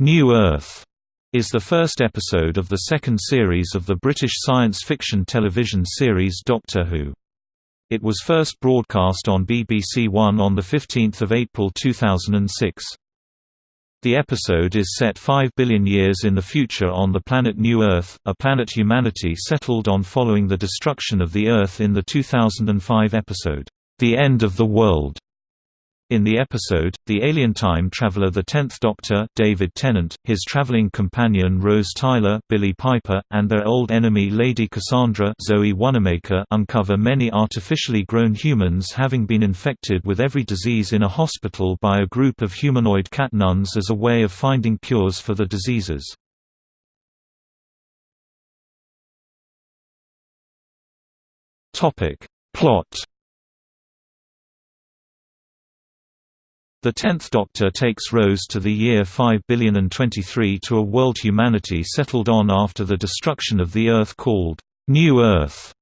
New Earth is the first episode of the second series of the British science fiction television series Doctor Who. It was first broadcast on BBC One on 15 April 2006. The episode is set 5 billion years in the future on the planet New Earth, a planet humanity settled on following the destruction of the Earth in the 2005 episode, The End of the World. In the episode, the alien time traveler the Tenth Doctor David Tennant, his traveling companion Rose Tyler Billie Piper, and their old enemy Lady Cassandra Zoe Wanamaker uncover many artificially grown humans having been infected with every disease in a hospital by a group of humanoid cat nuns as a way of finding cures for the diseases. Plot The Tenth Doctor takes Rose to the year 5023 to a world humanity settled on after the destruction of the Earth called, New Earth.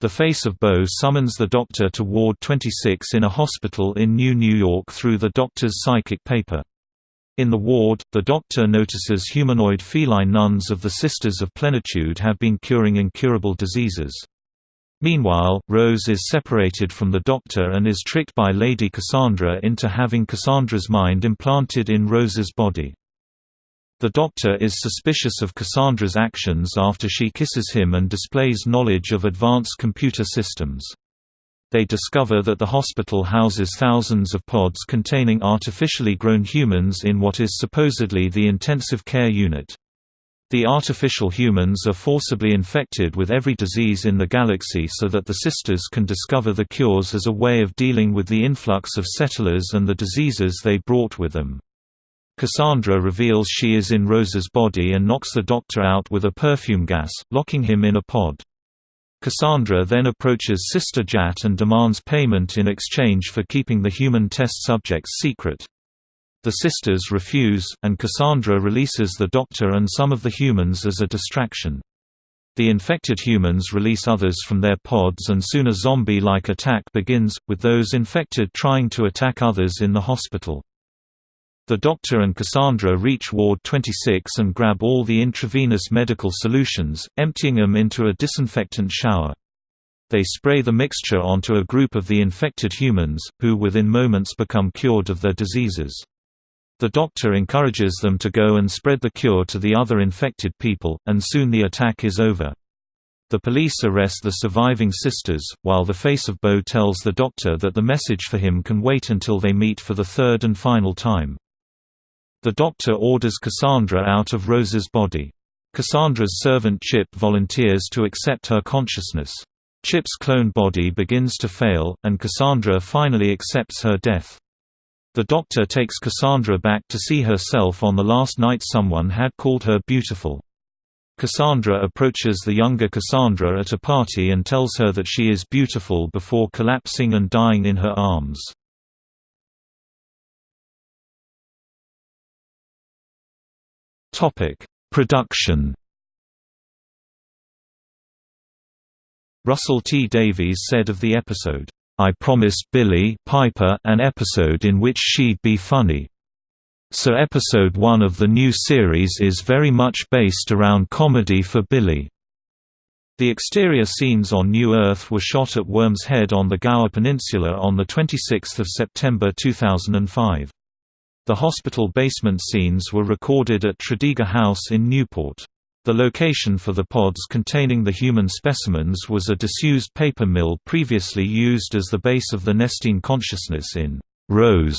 The face of Boe summons the Doctor to Ward 26 in a hospital in New New York through the Doctor's psychic paper. In the ward, the Doctor notices humanoid feline nuns of the Sisters of Plenitude have been curing incurable diseases. Meanwhile, Rose is separated from the Doctor and is tricked by Lady Cassandra into having Cassandra's mind implanted in Rose's body. The Doctor is suspicious of Cassandra's actions after she kisses him and displays knowledge of advanced computer systems. They discover that the hospital houses thousands of pods containing artificially grown humans in what is supposedly the intensive care unit. The artificial humans are forcibly infected with every disease in the galaxy so that the sisters can discover the cures as a way of dealing with the influx of settlers and the diseases they brought with them. Cassandra reveals she is in Rose's body and knocks the doctor out with a perfume gas, locking him in a pod. Cassandra then approaches Sister Jatt and demands payment in exchange for keeping the human test subjects secret. The sisters refuse, and Cassandra releases the Doctor and some of the humans as a distraction. The infected humans release others from their pods and soon a zombie-like attack begins, with those infected trying to attack others in the hospital. The Doctor and Cassandra reach Ward 26 and grab all the intravenous medical solutions, emptying them into a disinfectant shower. They spray the mixture onto a group of the infected humans, who within moments become cured of their diseases. The doctor encourages them to go and spread the cure to the other infected people, and soon the attack is over. The police arrest the surviving sisters, while the face of Boe tells the doctor that the message for him can wait until they meet for the third and final time. The doctor orders Cassandra out of Rose's body. Cassandra's servant Chip volunteers to accept her consciousness. Chip's clone body begins to fail, and Cassandra finally accepts her death. The Doctor takes Cassandra back to see herself on the last night someone had called her beautiful. Cassandra approaches the younger Cassandra at a party and tells her that she is beautiful before collapsing and dying in her arms. Production Russell T Davies said of the episode, I promised Billie Piper an episode in which she'd be funny. So episode 1 of the new series is very much based around comedy for Billie. The exterior scenes on New Earth were shot at Worm's Head on the Gower Peninsula on 26 September 2005. The hospital basement scenes were recorded at Tredegar House in Newport. The location for the pods containing the human specimens was a disused paper mill previously used as the base of the Nestene Consciousness in Rose.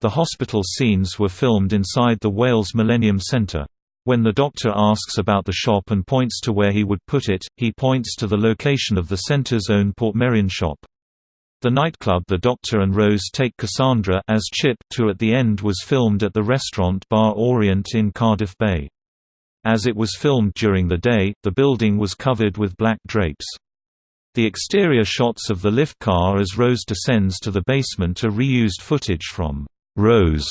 The hospital scenes were filmed inside the Wales Millennium Centre. When the doctor asks about the shop and points to where he would put it, he points to the location of the centre's own Portmeirion shop. The nightclub the Doctor and Rose take Cassandra as Chip to at the end was filmed at the restaurant Bar Orient in Cardiff Bay. As it was filmed during the day, the building was covered with black drapes. The exterior shots of the lift car as Rose descends to the basement are reused footage from Rose.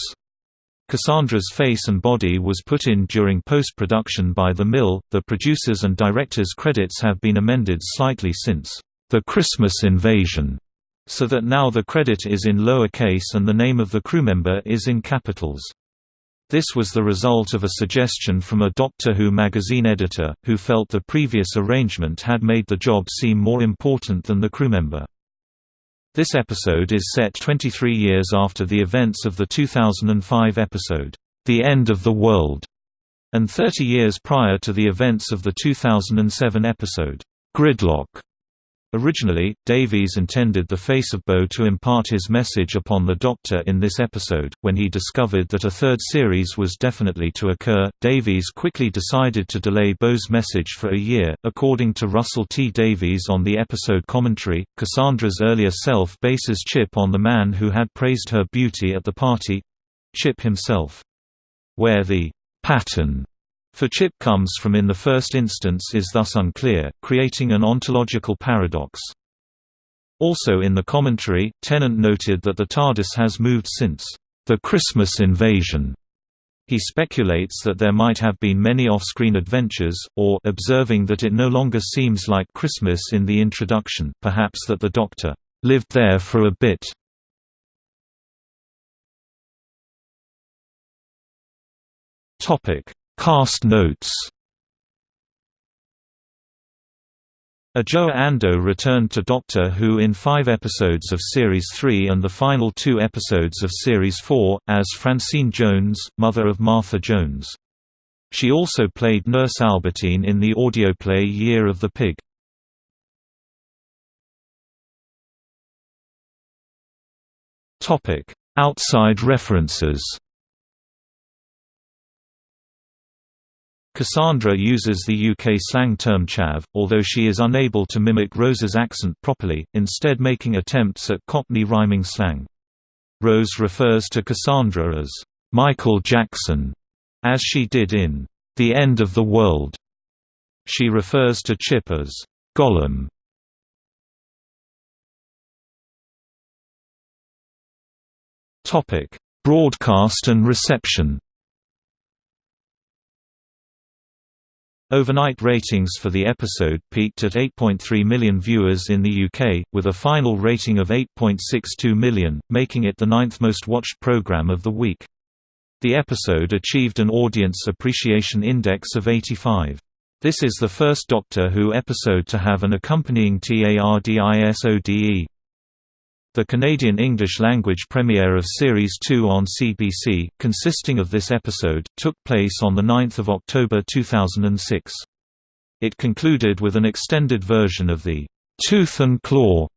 Cassandra's face and body was put in during post-production by The Mill. The producers and directors' credits have been amended slightly since The Christmas Invasion, so that now the credit is in lower case and the name of the crewmember is in capitals. This was the result of a suggestion from a Doctor Who magazine editor, who felt the previous arrangement had made the job seem more important than the crewmember. This episode is set 23 years after the events of the 2005 episode, The End of the World, and 30 years prior to the events of the 2007 episode, Gridlock. Originally, Davies intended the face of Boe to impart his message upon the Doctor in this episode. When he discovered that a third series was definitely to occur, Davies quickly decided to delay Boe's message for a year. According to Russell T. Davies on the episode commentary, Cassandra's earlier self bases Chip on the man who had praised her beauty at the party Chip himself. Where the pattern for Chip comes from in the first instance is thus unclear, creating an ontological paradox. Also in the commentary, Tennant noted that the TARDIS has moved since the Christmas invasion. He speculates that there might have been many off-screen adventures, or observing that it no longer seems like Christmas in the introduction, perhaps that the Doctor lived there for a bit. Topic: Cast notes Adjoa Andoh returned to Doctor Who in five episodes of Series 3 and the final two episodes of Series 4, as Francine Jones, mother of Martha Jones. She also played Nurse Albertine in the audio play Year of the Pig. Outside references Cassandra uses the UK slang term chav, although she is unable to mimic Rose's accent properly, instead making attempts at Cockney rhyming slang. Rose refers to Cassandra as, "'Michael Jackson", as she did in "'The End of the World". She refers to Chip as, "'Gollum". Broadcast and reception Overnight ratings for the episode peaked at 8.3 million viewers in the UK, with a final rating of 8.62 million, making it the ninth most watched programme of the week. The episode achieved an Audience Appreciation Index of 85. This is the first Doctor Who episode to have an accompanying TARDISODE. The Canadian English-language premiere of Series 2 on CBC, consisting of this episode, took place on 9 October 2006. It concluded with an extended version of the "'Tooth and Claw'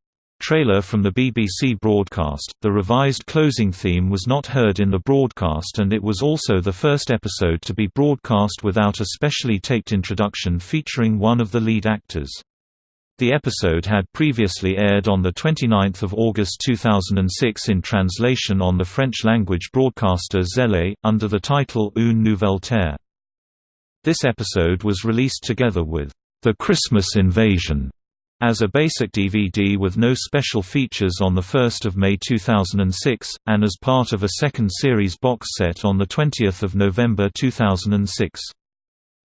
trailer from the BBC broadcast. The revised closing theme was not heard in the broadcast and it was also the first episode to be broadcast without a specially taped introduction featuring one of the lead actors. The episode had previously aired on 29 August 2006 in translation on the French-language broadcaster Ztélé, under the title Une Nouvelle Terre. This episode was released together with The Christmas Invasion as a basic DVD with no special features on 1 May 2006, and as part of a second series box set on 20 November 2006.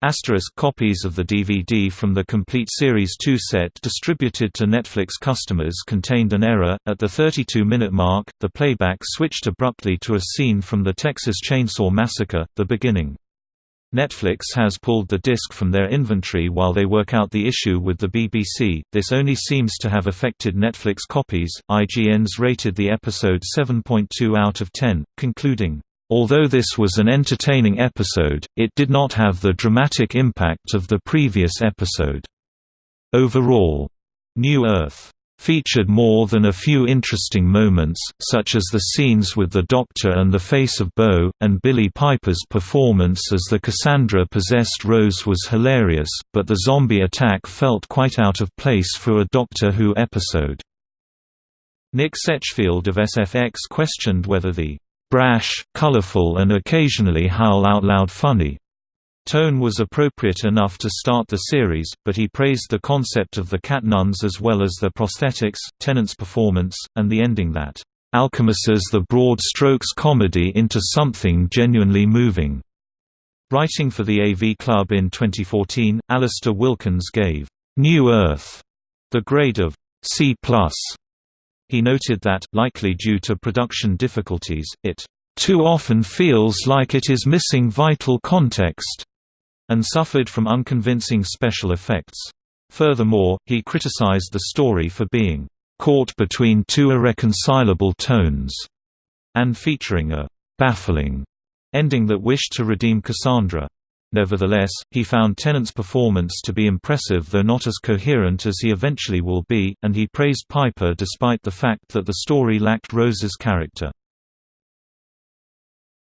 Asterisk copies of the DVD from the complete Series 2 set distributed to Netflix customers contained an error. At the 32 minute mark, the playback switched abruptly to a scene from the Texas Chainsaw Massacre, the beginning. Netflix has pulled the disc from their inventory while they work out the issue with the BBC. This only seems to have affected Netflix copies. IGN's rated the episode 7.2 out of 10, concluding, Although this was an entertaining episode, it did not have the dramatic impact of the previous episode. Overall, New Earth featured more than a few interesting moments, such as the scenes with the Doctor and the face of Boe, and Billie Piper's performance as the Cassandra-possessed Rose was hilarious, but the zombie attack felt quite out of place for a Doctor Who episode. Nick Setchfield of SFX questioned whether the brash, colorful and occasionally howl-out-loud funny. Tone was appropriate enough to start the series, but he praised the concept of the cat nuns as well as their prosthetics, Tennant's performance, and the ending that alchemises the broad strokes comedy into something genuinely moving. Writing for the AV Club in 2014, Alasdair Wilkins gave New Earth the grade of C+. He noted that, likely due to production difficulties, it too often feels like it is missing vital context, and suffered from unconvincing special effects. Furthermore, he criticized the story for being caught between two irreconcilable tones, and featuring a baffling ending that wished to redeem Cassandra. Nevertheless, he found Tennant's performance to be impressive though not as coherent as he eventually will be, and he praised Piper despite the fact that the story lacked Rose's character.